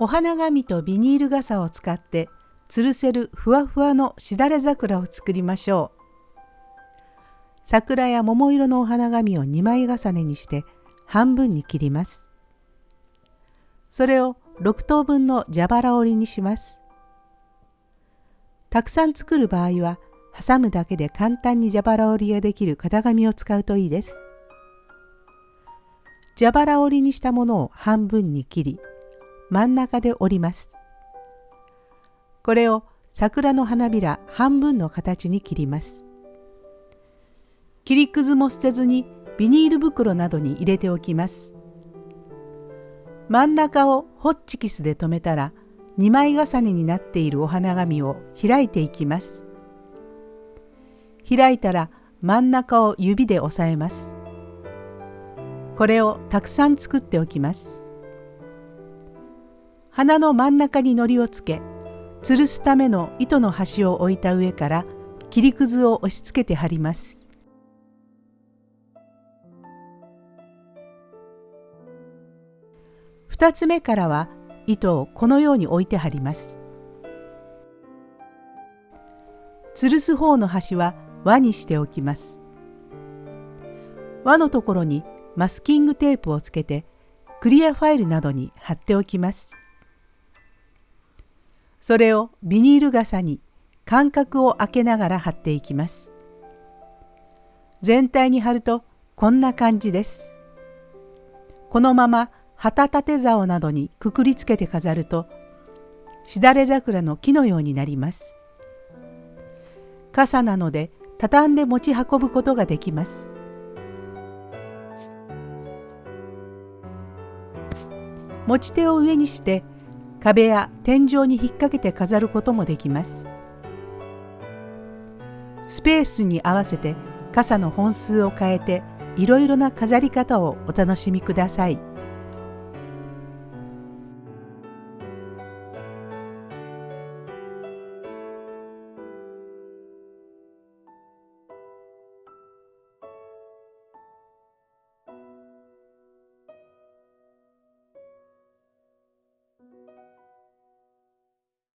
お花紙とビニール傘を使って吊るせるふわふわのしだれ桜を作りましょう。桜や桃色のお花紙を2枚重ねにして半分に切ります。それを6等分の蛇腹折りにします。たくさん作る場合は挟むだけで簡単に蛇腹折りができる型紙を使うといいです。蛇腹折りにしたものを半分に切り真ん中で折ります。これを桜の花びら半分の形に切ります。切りくずも捨てずにビニール袋などに入れておきます。真ん中をホッチキスで留めたら2枚重ねになっているお花紙を開いていきます。開いたら真ん中を指で押さえます。これをたくさん作っておきます。花の真ん中に糊をつけ、吊るすための糸の端を置いた上から切りくずを押し付けて貼ります。2つ目からは糸をこのように置いて貼ります。吊るす方の端は輪にしておきます。輪のところにマスキングテープをつけてクリアファイルなどに貼っておきます。それをビニール傘に間隔を空けながら貼っていきます。全体に貼るとこんな感じです。このまま旗立て竿などにくくりつけて飾るとしだれ桜の木のようになります。傘なので畳んで持ち運ぶことができます。持ち手を上にして壁や天井に引っ掛けて飾ることもできます。スペースに合わせて傘の本数を変えていろいろな飾り方をお楽しみください。